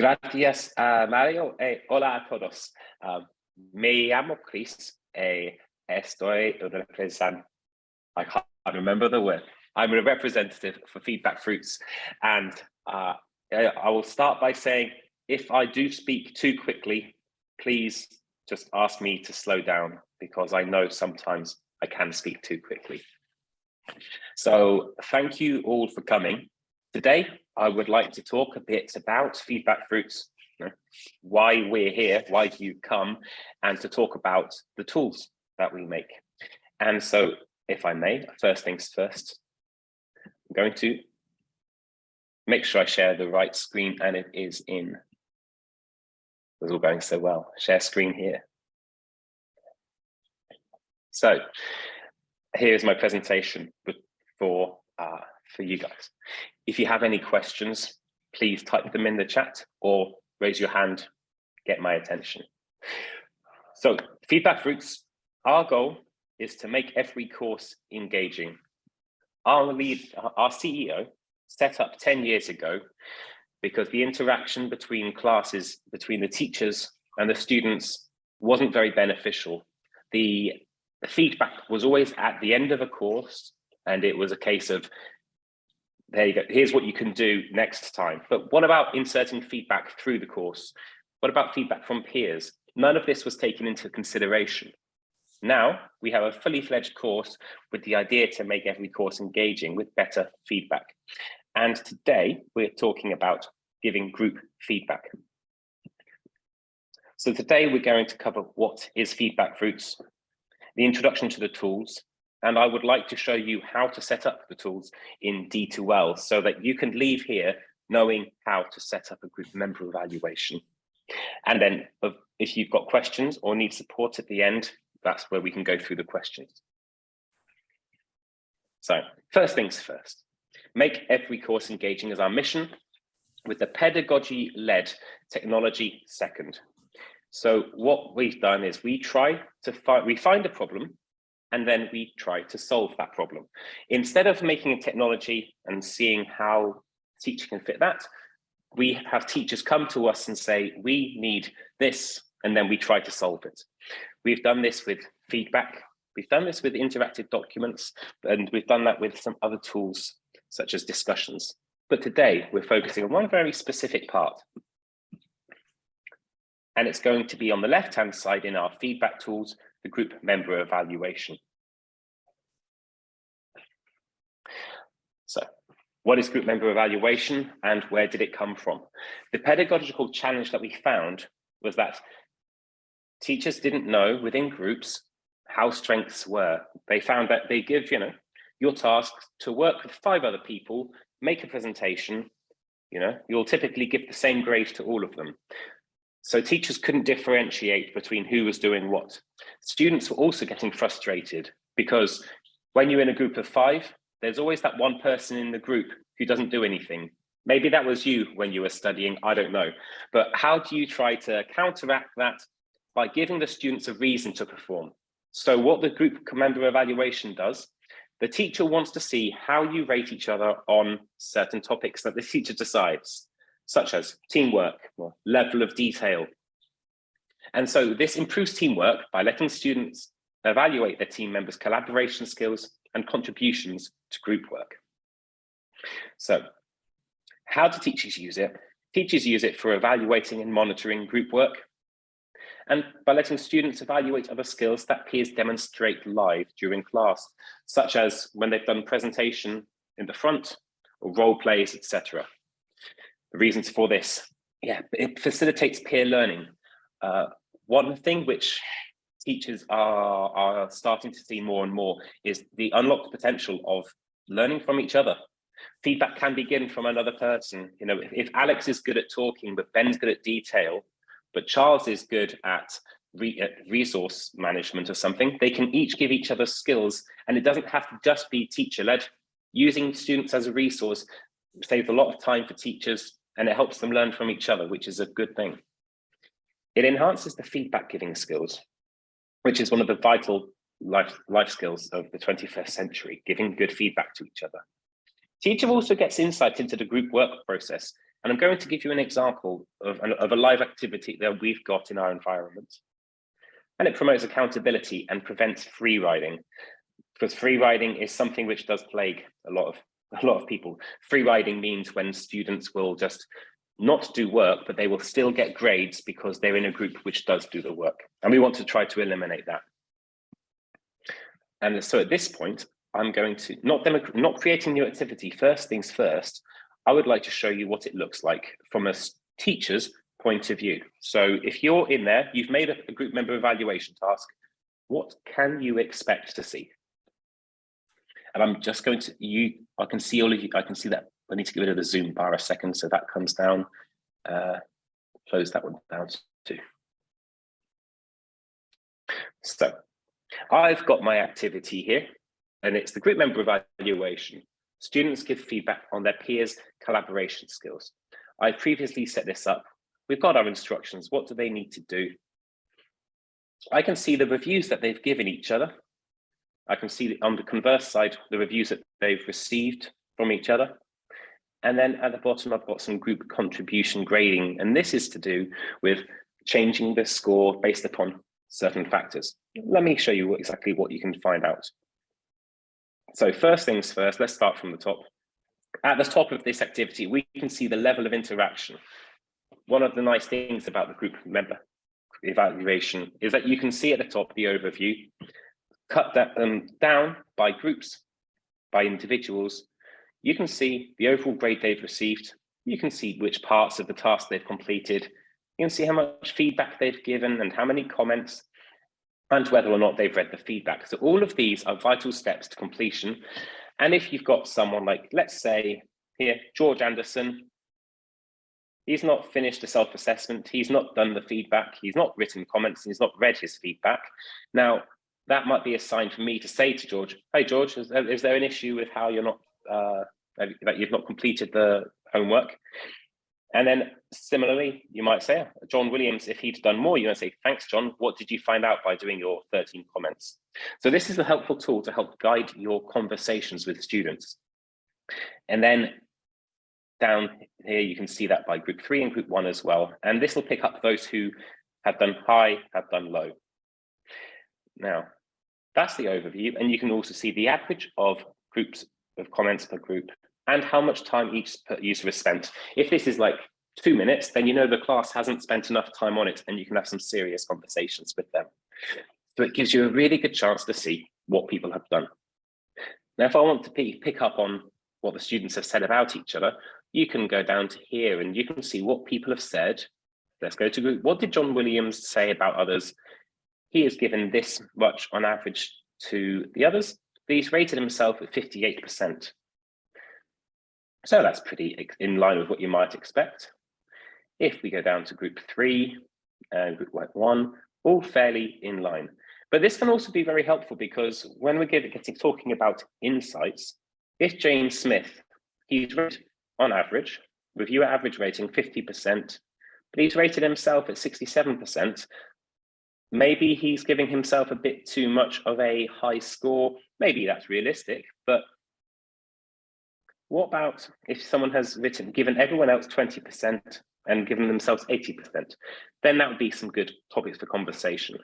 Gracias, uh, Mario. Eh, hola a todos. Uh, me llamo Chris. Eh, estoy representando, I can't remember the word. I'm a representative for Feedback Fruits. And uh, I will start by saying, if I do speak too quickly, please just ask me to slow down because I know sometimes I can speak too quickly. So thank you all for coming. Today, I would like to talk a bit about Feedback Fruits, why we're here, why do you come, and to talk about the tools that we make. And so, if I may, first things first, I'm going to make sure I share the right screen and it is in. It's all going so well. Share screen here. So here's my presentation for uh, for you guys. If you have any questions, please type them in the chat or raise your hand, get my attention. So feedback fruits, our goal is to make every course engaging. Our lead, our CEO set up 10 years ago because the interaction between classes, between the teachers and the students wasn't very beneficial. The feedback was always at the end of a course and it was a case of there you go, here's what you can do next time. But what about inserting feedback through the course? What about feedback from peers? None of this was taken into consideration. Now we have a fully fledged course with the idea to make every course engaging with better feedback. And today we're talking about giving group feedback. So today we're going to cover what is feedback fruits, the introduction to the tools, and I would like to show you how to set up the tools in D2L so that you can leave here knowing how to set up a group member evaluation. And then if you've got questions or need support at the end, that's where we can go through the questions. So first things first, make every course engaging as our mission with the pedagogy-led technology second. So what we've done is we try to find, we find a problem and then we try to solve that problem. Instead of making a technology and seeing how teacher can fit that, we have teachers come to us and say, we need this, and then we try to solve it. We've done this with feedback, we've done this with interactive documents, and we've done that with some other tools, such as discussions. But today we're focusing on one very specific part. And it's going to be on the left-hand side in our feedback tools, the group member evaluation. So what is group member evaluation and where did it come from? The pedagogical challenge that we found was that teachers didn't know within groups how strengths were. They found that they give, you know, your task to work with five other people, make a presentation, you know, you'll typically give the same grade to all of them. So teachers couldn't differentiate between who was doing what. Students were also getting frustrated because when you're in a group of five, there's always that one person in the group who doesn't do anything. Maybe that was you when you were studying, I don't know. But how do you try to counteract that by giving the students a reason to perform? So what the group member evaluation does, the teacher wants to see how you rate each other on certain topics that the teacher decides such as teamwork or level of detail. And so this improves teamwork by letting students evaluate their team members' collaboration skills and contributions to group work. So how do teachers use it? Teachers use it for evaluating and monitoring group work and by letting students evaluate other skills that peers demonstrate live during class, such as when they've done presentation in the front or role plays, etc the reasons for this, yeah, it facilitates peer learning. Uh, one thing which teachers are, are starting to see more and more is the unlocked potential of learning from each other. Feedback can begin from another person. You know, if, if Alex is good at talking, but Ben's good at detail, but Charles is good at re resource management or something, they can each give each other skills and it doesn't have to just be teacher led. Using students as a resource saves a lot of time for teachers and it helps them learn from each other, which is a good thing. It enhances the feedback giving skills, which is one of the vital life, life skills of the 21st century, giving good feedback to each other. Teacher also gets insight into the group work process And I'm going to give you an example of, of a live activity that we've got in our environment. And it promotes accountability and prevents free riding because free riding is something which does plague a lot of a lot of people. Free riding means when students will just not do work, but they will still get grades because they're in a group which does do the work. And we want to try to eliminate that. And so at this point, I'm going to, not, not creating new activity, first things first, I would like to show you what it looks like from a teacher's point of view. So if you're in there, you've made a, a group member evaluation task, what can you expect to see? And I'm just going to, you, I can see all of you, I can see that. I need to get rid of the zoom bar a second. So that comes down, uh, close that one down too. So I've got my activity here and it's the group member evaluation. Students give feedback on their peers' collaboration skills. I previously set this up. We've got our instructions. What do they need to do? I can see the reviews that they've given each other. I can see on the converse side, the reviews that they've received from each other. And then at the bottom, I've got some group contribution grading. And this is to do with changing the score based upon certain factors. Let me show you exactly what you can find out. So first things first, let's start from the top. At the top of this activity, we can see the level of interaction. One of the nice things about the group member evaluation is that you can see at the top the overview, cut that um, down by groups, by individuals. You can see the overall grade they've received. You can see which parts of the task they've completed. You can see how much feedback they've given and how many comments and whether or not they've read the feedback. So all of these are vital steps to completion. And if you've got someone like, let's say here, George Anderson, he's not finished a self-assessment, he's not done the feedback, he's not written comments, he's not read his feedback. Now, that might be a sign for me to say to George, hey, George, is there, is there an issue with how you're not, uh, that you've not completed the homework? And then similarly, you might say, John Williams, if he'd done more, you're going say, thanks, John. What did you find out by doing your 13 comments? So this is a helpful tool to help guide your conversations with students. And then down here, you can see that by group three and group one as well. And this will pick up those who have done high, have done low. Now, that's the overview. And you can also see the average of groups of comments per group and how much time each user has spent. If this is like two minutes, then you know the class hasn't spent enough time on it and you can have some serious conversations with them. So it gives you a really good chance to see what people have done. Now, if I want to pick up on what the students have said about each other, you can go down to here and you can see what people have said. Let's go to group. What did John Williams say about others? He has given this much on average to the others. He's rated himself at 58%. So that's pretty in line with what you might expect. If we go down to group three and group one, all fairly in line. But this can also be very helpful because when we're getting talking about insights, if James Smith, he's rated on average, reviewer average rating 50%, but he's rated himself at 67%, maybe he's giving himself a bit too much of a high score. Maybe that's realistic, but what about if someone has written, given everyone else 20% and given themselves 80%, then that would be some good topics for conversation.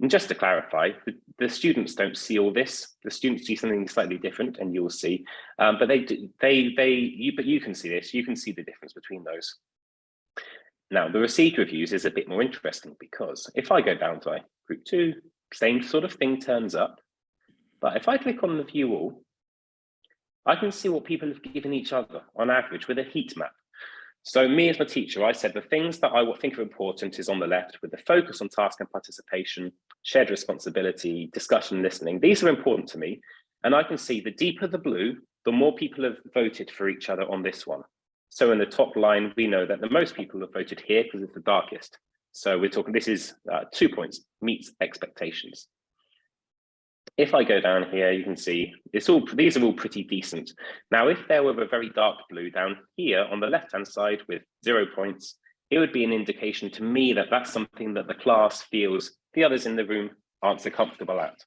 And just to clarify, the, the students don't see all this. The students see something slightly different, and you'll see. Um, but they, they, they, you, but you can see this. You can see the difference between those. Now, the received reviews is a bit more interesting because if I go down to group two, same sort of thing turns up. But if I click on the view all, I can see what people have given each other on average with a heat map. So me as a teacher, I said the things that I think are important is on the left with the focus on task and participation, shared responsibility, discussion, listening. These are important to me. And I can see the deeper the blue, the more people have voted for each other on this one. So in the top line, we know that the most people have voted here because it's the darkest. So we're talking, this is uh, two points, meets expectations if I go down here, you can see it's all these are all pretty decent. Now, if there were a very dark blue down here on the left-hand side with zero points, it would be an indication to me that that's something that the class feels the others in the room aren't so comfortable at.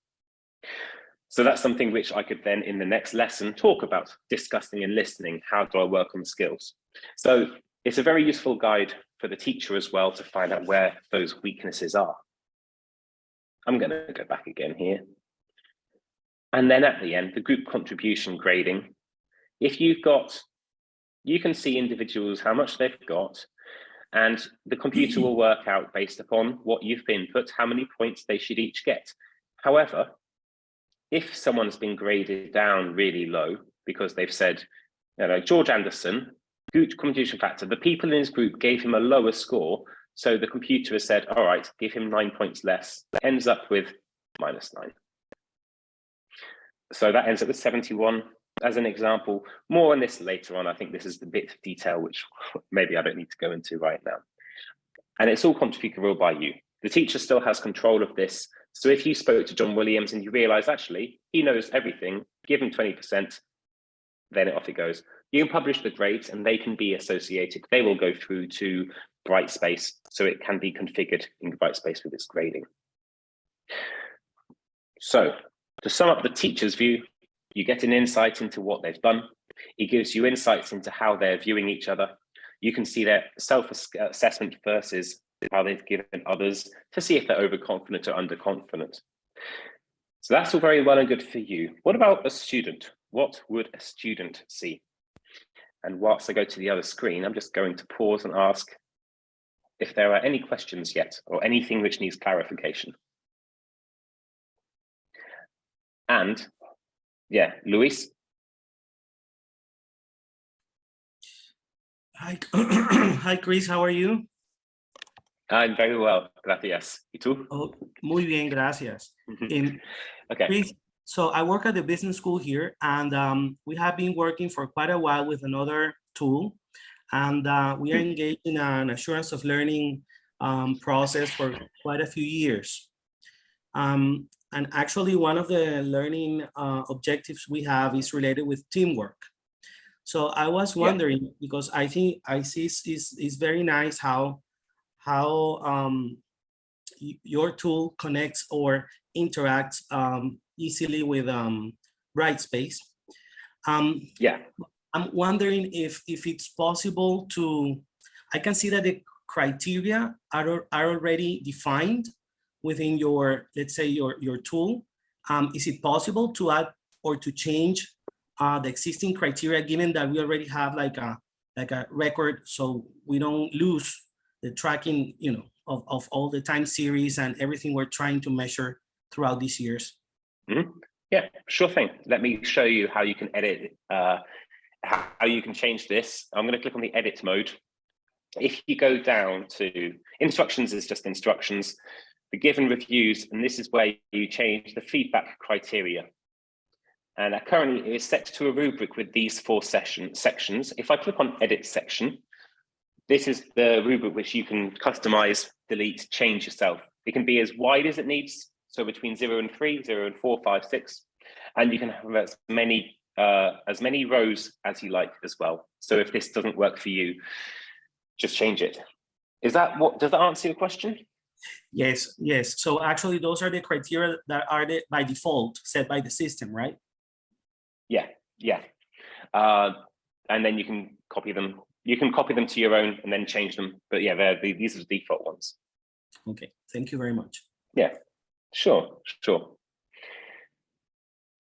So that's something which I could then in the next lesson talk about discussing and listening. How do I work on skills? So It's a very useful guide for the teacher as well to find out where those weaknesses are. I'm going to go back again here. And then at the end, the group contribution grading. If you've got, you can see individuals, how much they've got, and the computer will work out based upon what you've input, how many points they should each get. However, if someone's been graded down really low because they've said, you know, George Anderson, group contribution factor, the people in his group gave him a lower score. So the computer has said, all right, give him nine points less, ends up with minus nine. So that ends up with 71 as an example. More on this later on. I think this is the bit of detail which maybe I don't need to go into right now. And it's all configurable by you. The teacher still has control of this. So if you spoke to John Williams and you realize actually he knows everything, give him 20%, then it off it goes. You can publish the grades and they can be associated. They will go through to Brightspace, so it can be configured in Brightspace with its grading. So to sum up the teacher's view, you get an insight into what they've done. It gives you insights into how they're viewing each other. You can see their self-assessment versus how they've given others to see if they're overconfident or underconfident. So that's all very well and good for you. What about a student? What would a student see? And whilst I go to the other screen, I'm just going to pause and ask if there are any questions yet or anything which needs clarification. And yeah, Luis. Hi, hi, Chris. How are you? I'm very well, gracias. ¿Y tú? Oh, muy bien, gracias. um, okay. Chris, so I work at the business school here, and um, we have been working for quite a while with another tool, and uh, we are engaged in an assurance of learning um, process for quite a few years. Um, and actually, one of the learning uh, objectives we have is related with teamwork. So I was wondering, yeah. because I think I see it's, it's very nice how, how um, your tool connects or interacts um, easily with um, Brightspace. Um, yeah. I'm wondering if, if it's possible to, I can see that the criteria are, are already defined within your, let's say your, your tool, um, is it possible to add or to change uh, the existing criteria given that we already have like a, like a record so we don't lose the tracking, you know, of, of all the time series and everything we're trying to measure throughout these years? Mm -hmm. Yeah, sure thing. Let me show you how you can edit, uh, how you can change this. I'm going to click on the edit mode. If you go down to instructions is just instructions the given reviews, and this is where you change the feedback criteria. And currently is set to a rubric with these four session, sections. If I click on edit section, this is the rubric which you can customize, delete, change yourself. It can be as wide as it needs, so between zero and three, zero and four, five, six, and you can have as many uh, as many rows as you like as well. So if this doesn't work for you, just change it. Is that what, does that answer your question? Yes, yes. So actually those are the criteria that are the, by default set by the system, right? Yeah, yeah. Uh, and then you can copy them. You can copy them to your own and then change them. But yeah, they're, the, these are the default ones. Okay, thank you very much. Yeah, sure, sure.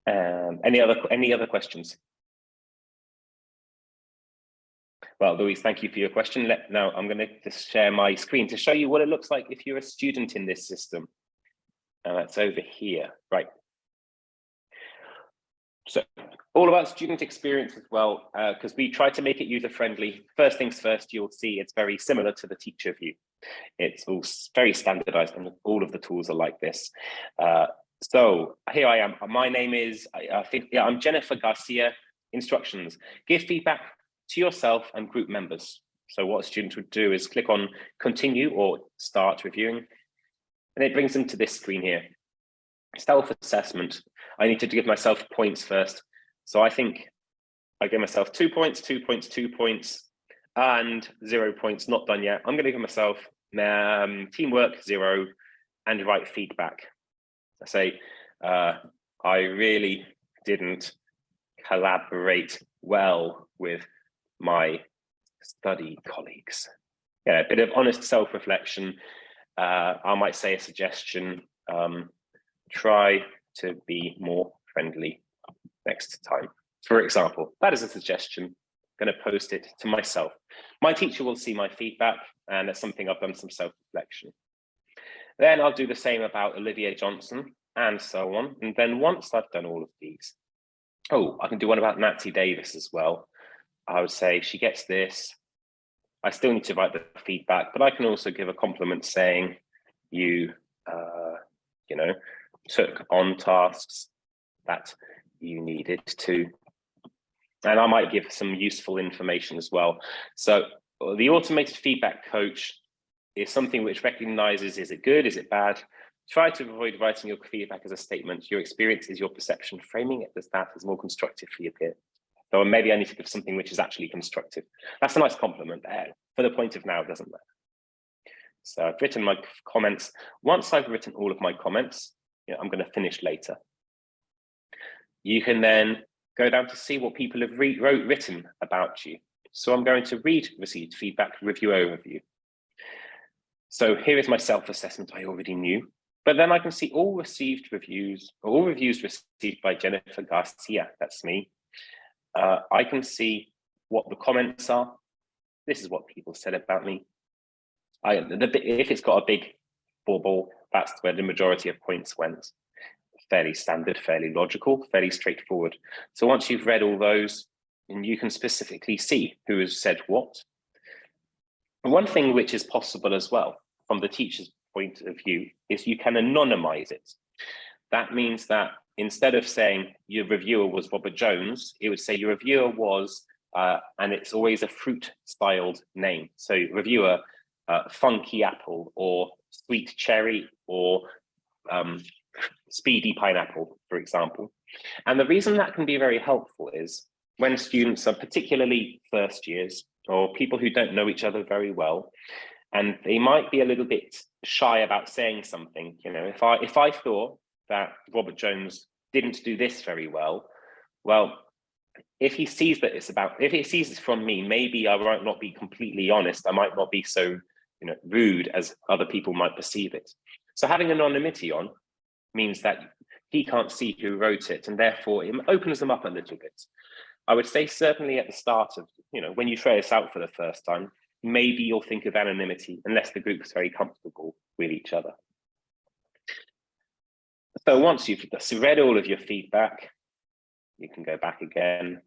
Um, any other any other questions? Well, Luis, thank you for your question. Let, now I'm going to just share my screen to show you what it looks like if you're a student in this system. And that's over here, right. So all about student experience as well, because uh, we try to make it user-friendly. First things first, you'll see it's very similar to the teacher view. It's all very standardized and all of the tools are like this. Uh, so here I am. My name is, I, I think, yeah, I'm Jennifer Garcia. Instructions. Give feedback to yourself and group members. So what students would do is click on continue or start reviewing, and it brings them to this screen here. Self-assessment. I need to give myself points first. So I think I give myself two points, two points, two points, and zero points, not done yet. I'm going to give myself um, teamwork, zero, and write feedback. I say, uh, I really didn't collaborate well with my study colleagues. Yeah, a bit of honest self-reflection. Uh, I might say a suggestion, um, try to be more friendly next time. For example, that is a suggestion. I'm going to post it to myself. My teacher will see my feedback and that's something I've done some self-reflection. Then I'll do the same about Olivia Johnson and so on. And then once I've done all of these, oh, I can do one about Nancy Davis as well. I would say she gets this. I still need to write the feedback, but I can also give a compliment saying you, uh, you know, took on tasks that you needed to. And I might give some useful information as well. So uh, the automated feedback coach is something which recognizes, is it good, is it bad? Try to avoid writing your feedback as a statement. Your experience is your perception. Framing it as that is more constructive for your peer. So maybe I need to give something which is actually constructive. That's a nice compliment there. For the point of now, doesn't matter. So I've written my comments. Once I've written all of my comments, you know, I'm going to finish later. You can then go down to see what people have wrote, written about you. So I'm going to read received feedback review overview. So here is my self-assessment I already knew, but then I can see all received reviews, all reviews received by Jennifer Garcia, that's me, uh, I can see what the comments are. This is what people said about me. I, the, if it's got a big bubble, that's where the majority of points went. Fairly standard, fairly logical, fairly straightforward. So once you've read all those, and you can specifically see who has said what. One thing which is possible as well, from the teacher's point of view, is you can anonymize it. That means that instead of saying your reviewer was Robert Jones, it would say your reviewer was, uh, and it's always a fruit styled name. So reviewer, uh, funky apple or sweet cherry or um, speedy pineapple, for example. And the reason that can be very helpful is when students are particularly first years or people who don't know each other very well, and they might be a little bit shy about saying something, you know, if I if I thought that Robert Jones didn't do this very well, well, if he sees that it's about, if he sees this from me, maybe I might not be completely honest. I might not be so, you know, rude as other people might perceive it. So having anonymity on means that he can't see who wrote it, and therefore it opens them up a little bit. I would say certainly at the start of, you know, when you try this out for the first time, maybe you'll think of anonymity unless the group is very comfortable with each other. So once you've read all of your feedback, you can go back again.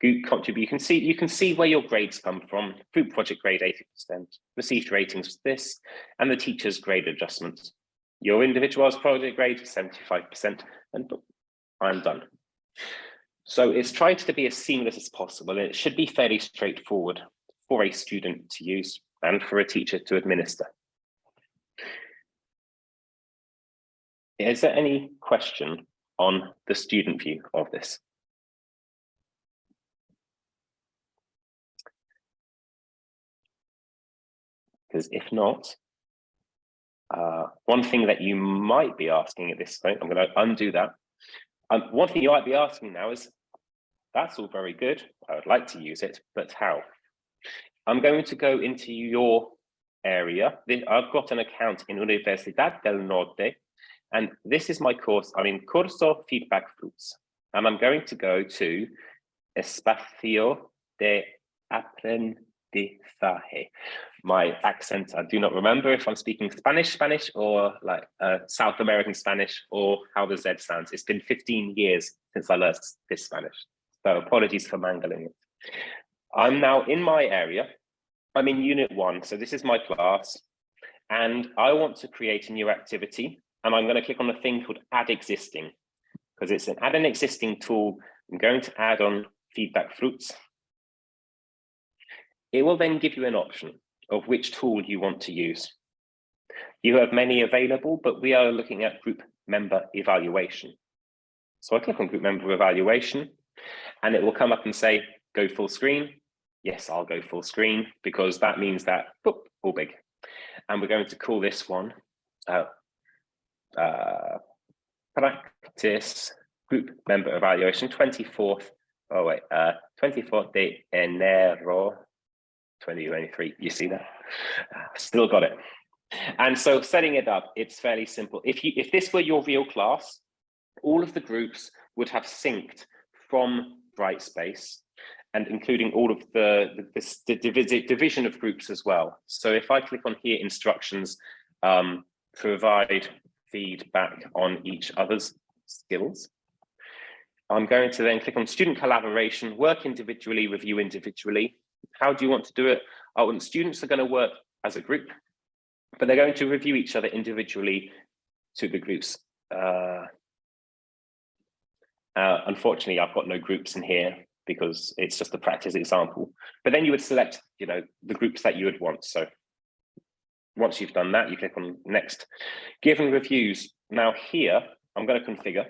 Contribute, you can see you can see where your grades come from. Group project grade 80%, received ratings for this, and the teacher's grade adjustments. Your individual's project grade 75%, and I'm done. So it's tried to be as seamless as possible, and it should be fairly straightforward for a student to use and for a teacher to administer. Is there any question on the student view of this? Because if not, uh, one thing that you might be asking at this point, I'm going to undo that. Um, one thing you might be asking now is, that's all very good. I would like to use it, but how? I'm going to go into your area. I've got an account in Universidad del Norte, and this is my course. I'm in Curso Feedback Fruits, and I'm going to go to Espacio de Aprendizaje. My accent, I do not remember if I'm speaking Spanish, Spanish, or like uh, South American Spanish, or how the Z sounds. It's been 15 years since I learned this Spanish, so apologies for mangling it. I'm now in my area. I'm in unit one, so this is my class, and I want to create a new activity and I'm going to click on the thing called add existing because it's an add an existing tool. I'm going to add on feedback fruits. It will then give you an option of which tool you want to use. You have many available, but we are looking at group member evaluation. So I click on group member evaluation and it will come up and say, go full screen. Yes, I'll go full screen because that means that, boop, all big. And we're going to call this one uh, uh, practice group member evaluation 24th oh wait uh 24th de enero 2023. You see that? Still got it. And so setting it up, it's fairly simple. If you if this were your real class, all of the groups would have synced from Brightspace and including all of the, the, the, division of groups as well. So if I click on here, instructions, um, provide feedback on each other's skills. I'm going to then click on student collaboration, work individually, review individually. How do you want to do it? Oh, and students are going to work as a group, but they're going to review each other individually to the groups. Uh, uh, unfortunately, I've got no groups in here because it's just a practice example. But then you would select, you know, the groups that you would want. So once you've done that, you click on next. Given reviews. Now here, I'm going to configure.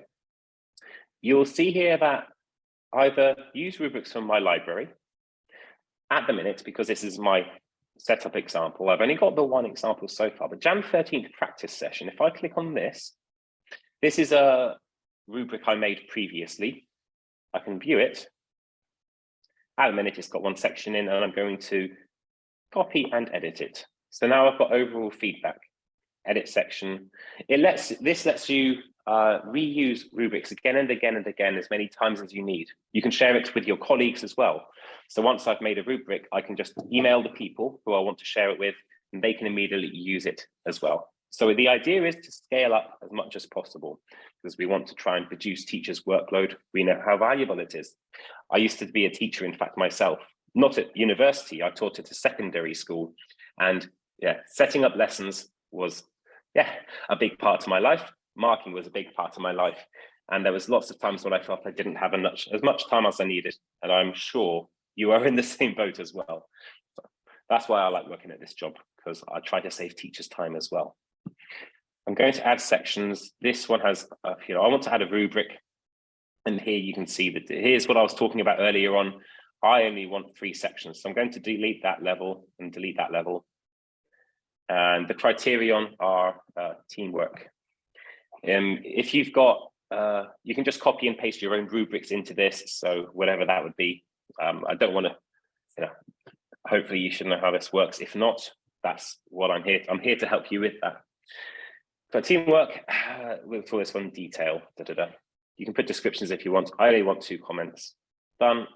You'll see here that either use rubrics from my library at the minute, because this is my setup example. I've only got the one example so far, the Jan 13th practice session. If I click on this, this is a rubric I made previously. I can view it. At the minute, it's got one section in and I'm going to copy and edit it. So now I've got overall feedback, edit section. It lets This lets you uh, reuse rubrics again and again and again as many times as you need. You can share it with your colleagues as well. So once I've made a rubric, I can just email the people who I want to share it with, and they can immediately use it as well. So the idea is to scale up as much as possible because we want to try and reduce teachers' workload. We know how valuable it is. I used to be a teacher, in fact, myself, not at university. I taught at a secondary school. And yeah, setting up lessons was, yeah, a big part of my life. Marking was a big part of my life. And there was lots of times when I felt I didn't have enough, as much time as I needed. And I'm sure you are in the same boat as well. So that's why I like working at this job, because I try to save teachers time as well. I'm going to add sections. This one has, uh, you know, I want to add a rubric. And here you can see that here's what I was talking about earlier on. I only want three sections. So I'm going to delete that level and delete that level. And the criterion are uh, teamwork. Um, if you've got, uh, you can just copy and paste your own rubrics into this. So whatever that would be. Um, I don't want to, you know, hopefully you should know how this works. If not, that's what I'm here. I'm here to help you with that. For teamwork, we'll call this one detail. Da, da, da. You can put descriptions if you want. I only want two comments. Done.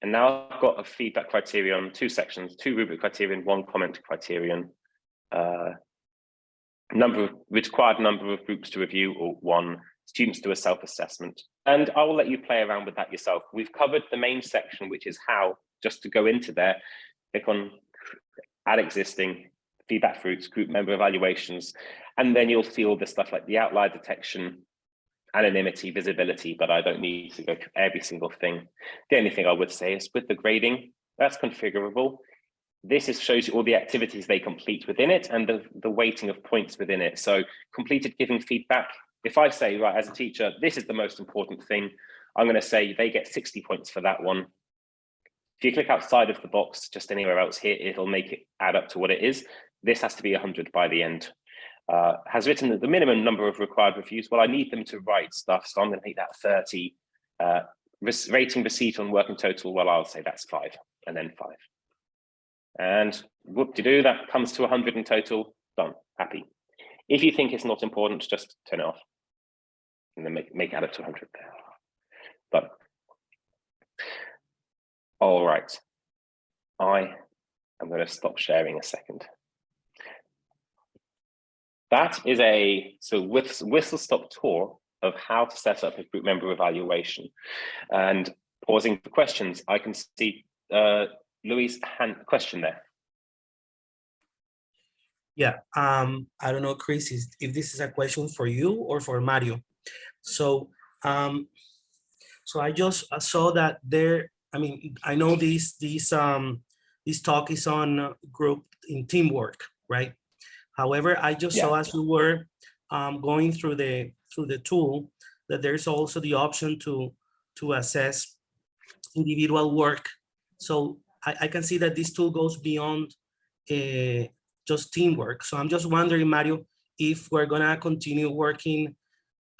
And now I've got a feedback criterion, two sections, two rubric criterion, one comment criterion. Uh, number of required number of groups to review or one students do a self-assessment and i will let you play around with that yourself we've covered the main section which is how just to go into there click on add existing feedback fruits, group member evaluations, and then you'll see all the stuff like the outlier detection, anonymity, visibility, but I don't need to go through every single thing. The only thing I would say is with the grading, that's configurable. This is, shows you all the activities they complete within it and the, the weighting of points within it. So completed giving feedback. If I say, right, as a teacher, this is the most important thing, I'm going to say they get 60 points for that one. If you click outside of the box, just anywhere else here, it'll make it add up to what it is. This has to be 100 by the end. Uh, has written the minimum number of required reviews. Well, I need them to write stuff, so I'm going to make that 30. Uh, rating receipt on working total, well, I'll say that's five, and then five. And whoop-de-doo, that comes to 100 in total, done, happy. If you think it's not important, just turn it off and then make, make add up to 100 there. But all right. I am going to stop sharing a second. That is a so whistle stop tour of how to set up a group member evaluation. And pausing for questions, I can see uh, Louis' hand question there. Yeah, um, I don't know, Chris, if this is a question for you or for Mario. So, um, so I just saw that there I mean, I know this this um this talk is on group in teamwork, right? However, I just yeah. saw as we were um, going through the through the tool that there's also the option to to assess individual work. So I, I can see that this tool goes beyond uh, just teamwork. So I'm just wondering, Mario, if we're gonna continue working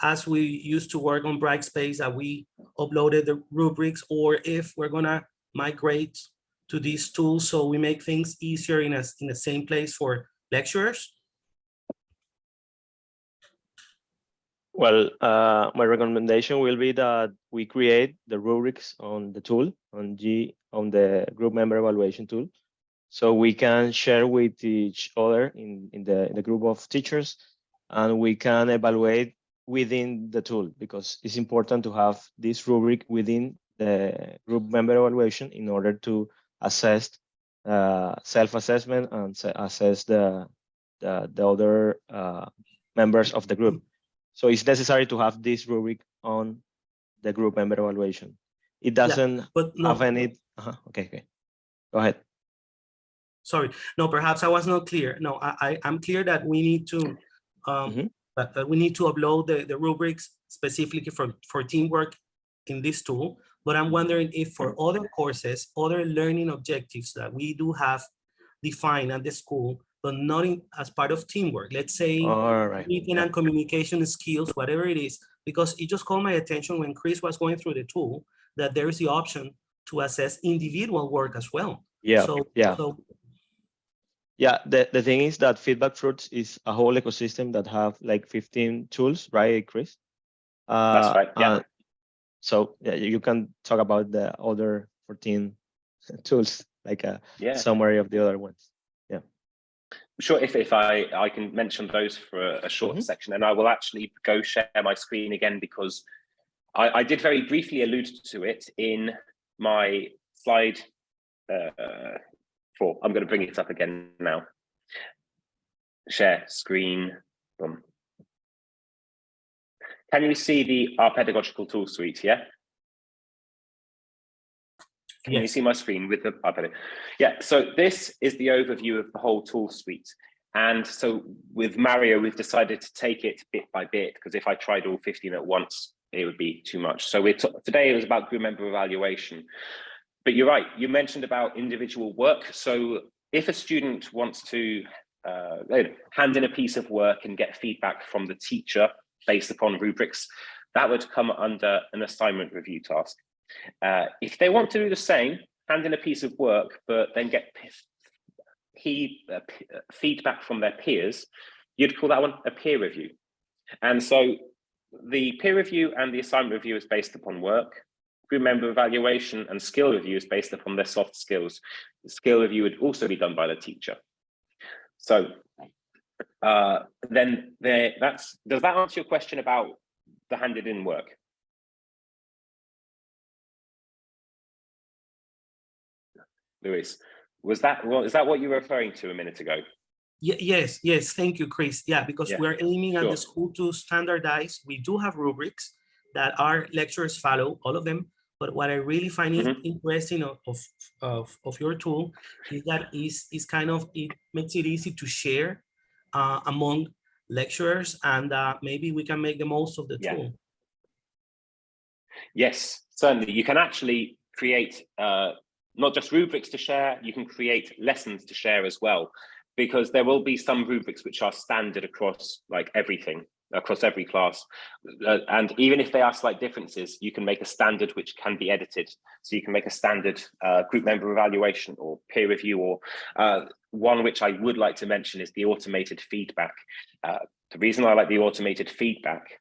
as we used to work on Brightspace that we uploaded the rubrics or if we're gonna migrate to these tools so we make things easier in a, in the same place for lecturers? Well, uh, my recommendation will be that we create the rubrics on the tool on G on the group member evaluation tool, so we can share with each other in in the in the group of teachers, and we can evaluate within the tool because it's important to have this rubric within the group member evaluation in order to assess uh, self-assessment and assess the the, the other uh, members of the group. So it's necessary to have this rubric on the group member evaluation. It doesn't But no, have any. uh Okay, okay. Go ahead. sorry, no, perhaps I was not clear. No, I, I, I'm clear that we need to, um, Mhm. that, that we need to upload the, the rubrics specifically for, for teamwork in this tool. But I'm wondering if for other courses, other learning objectives that we do have defined at the school, but not in, as part of teamwork, let's say All right. reading and communication skills, whatever it is, because it just caught my attention when Chris was going through the tool, that there is the option to assess individual work as well. Yeah, So, yeah. so yeah. The, the thing is that Feedback Fruits is a whole ecosystem that have like 15 tools, right, Chris? Uh, right, yeah. and so yeah, you can talk about the other 14 tools, like a Yeah. summary of the other ones. Sure, if, if I, I can mention those for a, a short Mhm. section and I will actually go share my screen again because I, I did very briefly allude to it in my slide uh, four. I'm going to bring it up again now. Share screen. Boom. Can you see the our pedagogical tool suite? Yeah. Can you see my screen with the iPad? Yeah, so this is the overview of the whole tool suite. And so with Mario, we've decided to take it bit by bit, because if I tried all 15 at once, it would be too much. So we're today it was about group member evaluation. But you're right, you mentioned about individual work. So if a student wants to uh, hand in a piece of work and get feedback from the teacher based upon rubrics, that would come under an assignment review task. Uh, if they want to do the same, hand in a piece of work, but then get uh, uh, feedback from their peers, you'd call that one a peer review. And so the peer review and the assignment review is based upon work. Group member evaluation and skill review is based upon their soft skills. The skill review would also be done by the teacher. So uh, then there, that's, does that answer your question about the handed in work? Luis, was that well, is that what you were referring to a minute ago? Yes, yes, thank you, Chris. Yeah, because Yeah, we're aiming at sure. the school to standardize. We do have rubrics that our lecturers follow, all of them. But what I really find it Mhm. interesting of, of, of, of your tool is that is, is kind of, it makes it easy to share uh, among lecturers and uh, maybe we can make the most of the Yeah. tool. Yes, certainly. You can actually create uh, not just rubrics to share, you can create lessons to share as well, because there will be some rubrics which are standard across like everything, across every class. Uh, and even if they are slight differences, you can make a standard which can be edited. So you can make a standard uh, group member evaluation or peer review or uh, one which I would like to mention is the automated feedback. Uh, the reason I like the automated feedback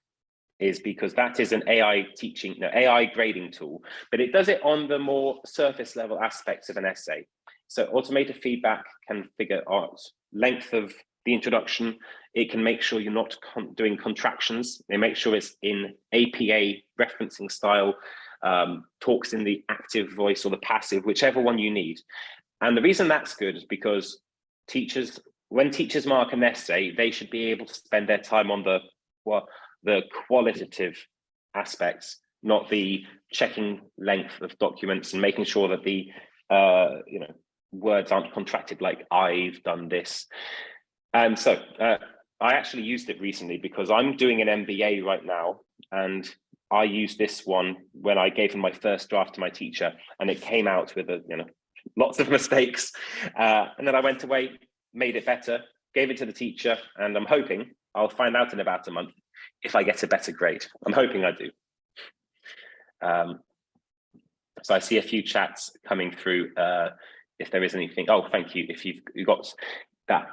is because that is an AI teaching, no, AI grading tool, but it does it on the more surface level aspects of an essay. So automated feedback can figure out length of the introduction. It can make sure you're not con doing contractions. They make sure it's in APA referencing style, um, talks in the active voice or the passive, whichever one you need. And the reason that's good is because teachers, when teachers mark an essay, they should be able to spend their time on the, well, the qualitative aspects, not the checking length of documents and making sure that the uh, you know words aren't contracted like I've done this. And so uh, I actually used it recently because I'm doing an MBA right now and I used this one when I gave my first draft to my teacher and it came out with a, you know, lots of mistakes. Uh, and then I went away, made it better, gave it to the teacher and I'm hoping I'll find out in about a month if I get a better grade. I'm hoping I do. Um, so I see a few chats coming through. Uh, if there is anything. Oh, thank you. If you've you got that.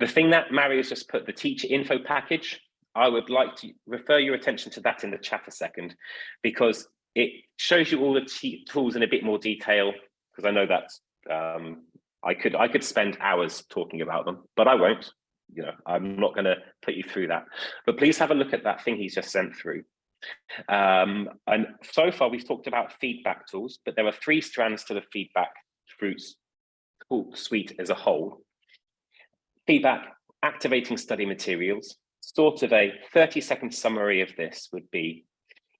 The thing that Mario's just put, the teacher info package, I would like to refer your attention to that in the chat a second, because it shows you all the tools in a bit more detail, because I know that um, I could I could spend hours talking about them, but I won't. You know, I'm not going to put you through that. But please have a look at that thing he's just sent through. Um, and so far we've talked about feedback tools, but there are three strands to the feedback fruits suite as a whole. Feedback, activating study materials, sort of a 30 second summary of this would be,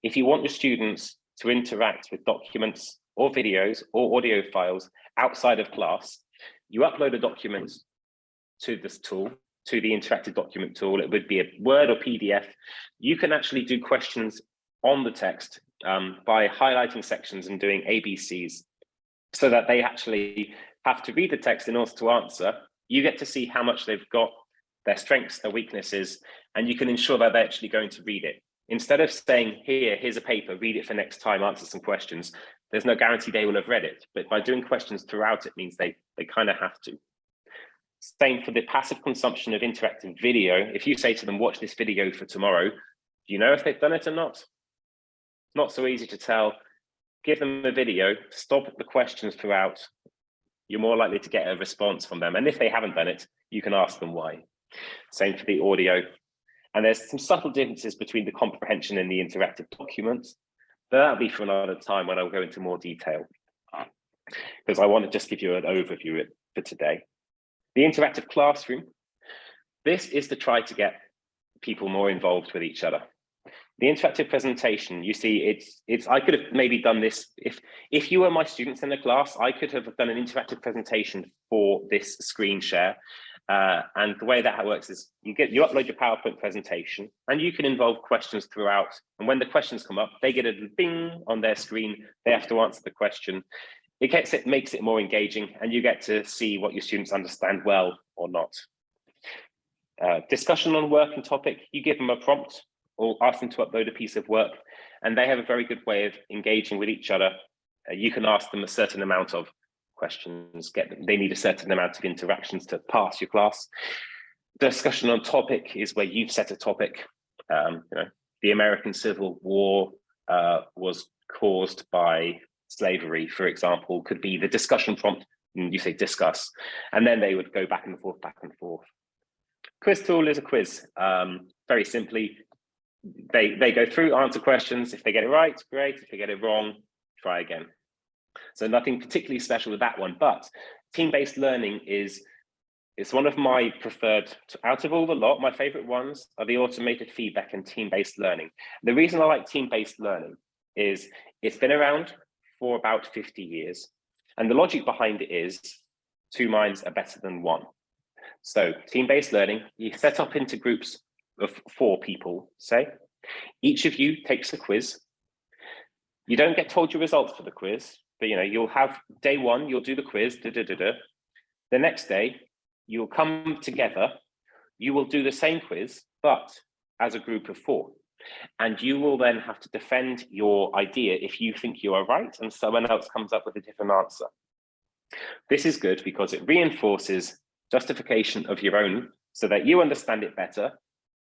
if you want your students to interact with documents or videos or audio files outside of class, you upload a document to this tool, to the interactive document tool. It would be a Word or PDF. You can actually do questions on the text um, by highlighting sections and doing ABCs so that they actually have to read the text in order to answer. You get to see how much they've got, their strengths, their weaknesses, and you can ensure that they're actually going to read it. Instead of saying, here, here's a paper, read it for next time, answer some questions, there's no guarantee they will have read it. But by doing questions throughout, it means they, they kind of have to. Same for the passive consumption of interactive video. If you say to them, watch this video for tomorrow, do you know if they've done it or not? Not so easy to tell. Give them a video, stop the questions throughout. You're more likely to get a response from them. And if they haven't done it, you can ask them why. Same for the audio. And there's some subtle differences between the comprehension and the interactive documents. But that'll be for another time when I'll go into more detail. Because I want to just give you an overview for today. The interactive classroom. This is to try to get people more involved with each other. The interactive presentation, you see, it's it's. I could have maybe done this if if you were my students in the class. I could have done an interactive presentation for this screen share, uh, and the way that works is you get you upload your PowerPoint presentation, and you can involve questions throughout. And when the questions come up, they get a bing on their screen. They have to answer the question. It gets it makes it more engaging, and you get to see what your students understand well or not. Uh, discussion on work and topic. You give them a prompt or ask them to upload a piece of work, and they have a very good way of engaging with each other. Uh, you can ask them a certain amount of questions, get them, they need a certain amount of interactions to pass your class. Discussion on topic is where you've set a topic. Um, you know, the American Civil War uh, was caused by slavery, for example, could be the discussion prompt, you say discuss, and then they would go back and forth, back and forth. Quiz tool is a quiz. Um, very simply, they, they go through, answer questions. If they get it right, great. If they get it wrong, try again. So nothing particularly special with that one, but team-based learning is it's one of my preferred, out of all the lot, my favorite ones are the automated feedback and team-based learning. The reason I like team-based learning is it's been around for about 50 years. And the logic behind it is two minds are better than one. So team-based learning, you set up into groups of four people, say. Each of you takes a quiz. You don't get told your results for the quiz, but you know, you'll have day one, you'll do the quiz, da, da, da, da. The next day, you'll come together, you will do the same quiz, but as a group of four. And you will then have to defend your idea if you think you are right and someone else comes up with a different answer. This is good because it reinforces justification of your own so that you understand it better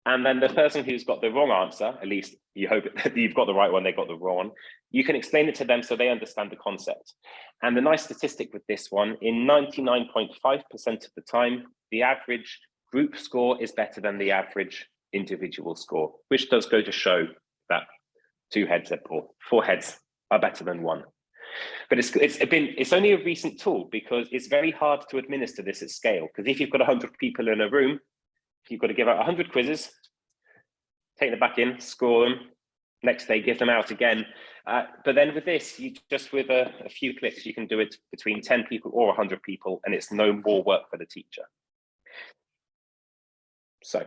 and then the person who's got the wrong answer, at least you hope that you've got the right one, they got the wrong one, you can explain it to them so they understand the concept. And the nice statistic with this one, in 99.5% of the time, the average group score is better than the average individual score, which does go to show that two heads or four heads are better than one. But it's it's been it's only a recent tool because it's very hard to administer this at scale. Because if you've got 100 people in a room, you've got to give out 100 quizzes, take them back in, score them, next day give them out again. Uh, but then with this, you just with a, a, few clicks, you can do it between 10 people or 100 people, and it's no more work for the teacher. So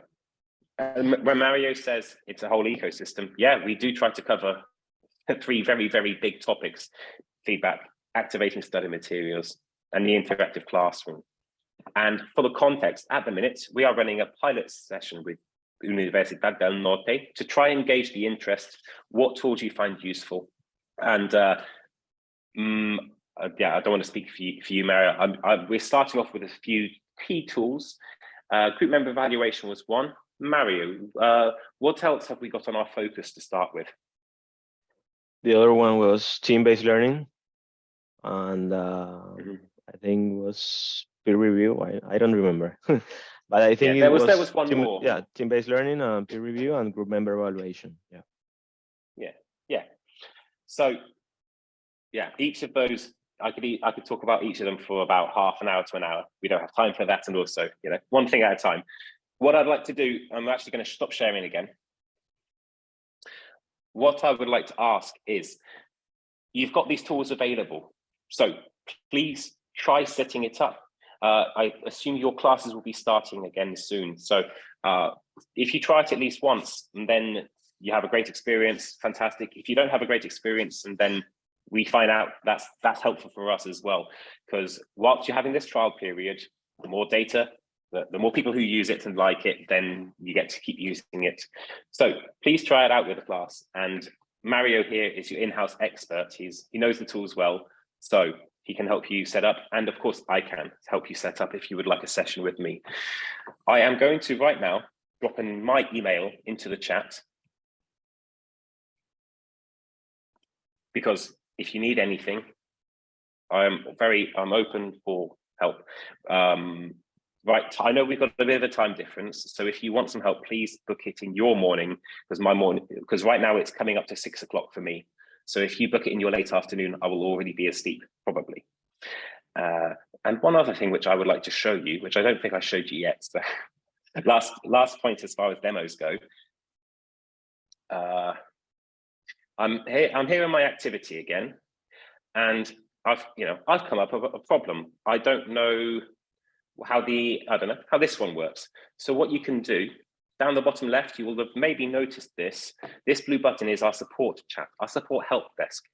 when Mario says it's a whole ecosystem, yeah, we do try to cover three very, very big topics, feedback, activating study materials, and the interactive classroom. And for the context, at the minute, we are running a pilot session with Universidad del Norte to try and gauge the interest, what tools you find useful. And uh, um, uh, yeah, I don't want to speak for you, for you Mario. I'm, I'm, we're starting off with a few key tools. Uh, group member evaluation was one. Mario, uh, what else have we got on our focus to start with? The other one was team-based learning. And uh, Mhm. I think was peer review. I, I don't remember. but I think there it was- there was one team, more. Yeah, team-based learning, and peer review, and group member evaluation. Yeah. Yeah. Yeah. So, yeah, each of those, I could I could talk about each of them for about half an hour to an hour. We don't have time for that, and also, you know, one thing at a time. What I'd like to do, I'm actually going to stop sharing again. What I would like to ask is, you've got these tools available, so please try setting it up. Uh, I assume your classes will be starting again soon, so uh, if you try it at least once, and then you have a great experience, fantastic. If you don't have a great experience, and then we find out that's that's helpful for us as well, because whilst you're having this trial period, the more data, the, the more people who use it and like it, then you get to keep using it. So please try it out with the class. And Mario here is your in-house expert. He's he knows the tools well, so he can help you set up. And of course, I can help you set up if you would like a session with me. I am going to right now drop in my email into the chat. Because if you need anything, I'm very, I'm open for help. Um, right, I know we've got a bit of a time difference. So if you want some help, please book it in your morning because my morning, because right now it's coming up to six o'clock for me. So if you book it in your late afternoon, I will already be asleep, probably. Uh, and one other thing which I would like to show you, which I don't think I showed you yet, so last last point as far as demos go. Uh, I'm here. I'm here in my activity again, and I've you know I've come up with a problem. I don't know how the I don't know how this one works. So what you can do down the bottom left, you will have maybe noticed this. This blue button is our support chat, our support help desk.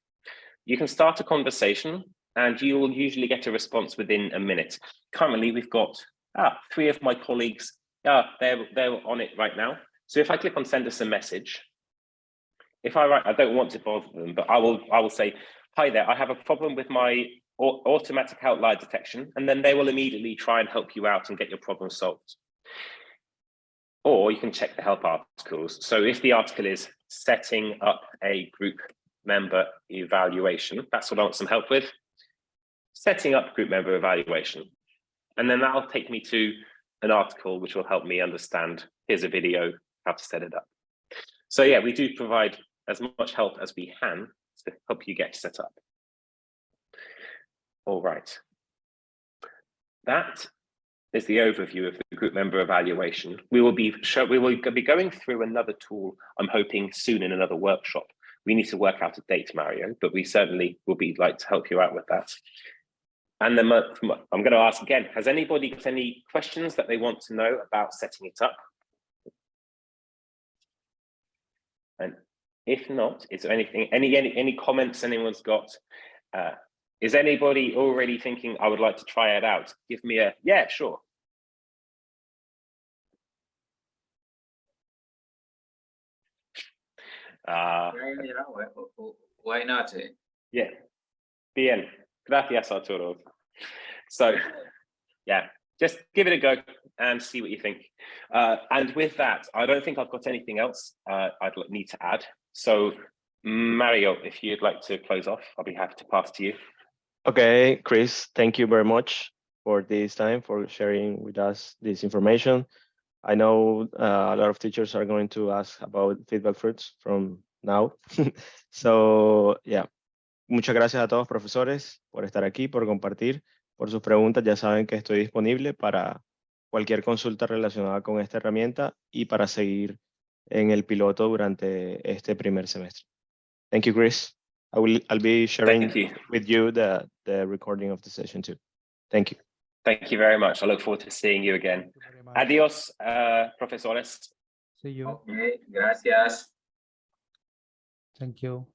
You can start a conversation and you will usually get a response within a minute. Currently, we've got ah, three of my colleagues, ah, they're, they're on it right now. So if I click on send us a message, if I write, I don't want to bother them, but I will, I will say, hi there, I have a problem with my au- automatic outlier detection, and then they will immediately try and help you out and get your problem solved. Or you can check the help articles. So if the article is setting up a group member evaluation, that's what I want some help with. Setting up group member evaluation. And then that'll take me to an article which will help me understand, here's a video, how to set it up. So yeah, we do provide as much help as we can to help you get set up. All right. That is the overview of the group member evaluation. We will be show, we will be going through another tool, I'm hoping soon in another workshop. We need to work out a date, Mario, but we certainly will be like to help you out with that. And then uh, I'm going to ask again, has anybody got any questions that they want to know about setting it up? And if not, is there anything, any, any, any comments anyone's got? Uh, is anybody already thinking, I would like to try it out? Give me a, yeah, sure. Uh, Yeah, why- Why not? eh? yeah. Bien. Gracias, Arturo. So, yeah, just give it a go and see what you think. Uh, and with that, I don't think I've got anything else uh, I'd need to add. So, Mario, if you'd like to close off, I'll be happy to pass to you. Okay, Chris, thank you very much for this time, for sharing with us this information. I know uh, a lot of teachers are going to ask about feedback fruits from now. so, yeah. Muchas gracias a todos profesores por estar aquí, por compartir, por sus preguntas. Ya saben que estoy disponible para cualquier consulta relacionada con esta herramienta y para seguir en el piloto durante este primer semestre. Thank you, Chris. I will, I'll be sharing you. with you the, the recording of the session too. Thank you. Thank you very much. I look forward to seeing you again. You. Adios, uh, profesores. See you. Ok, gracias. Thank you.